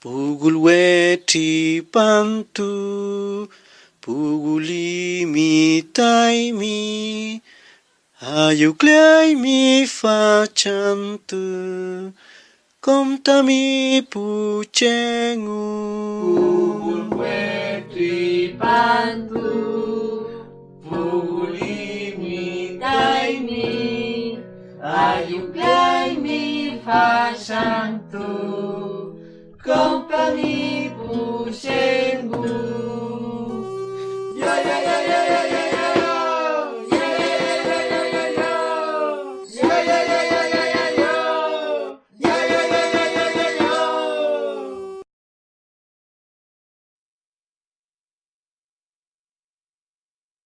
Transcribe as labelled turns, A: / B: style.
A: Pugul wedi bantu Puguli mi tai mi Ayu klei mi fa chantu Kom tami pu cengu
B: Pugul wedi bantu Puguli mi tai mi Ayu klei mi fa company boucher.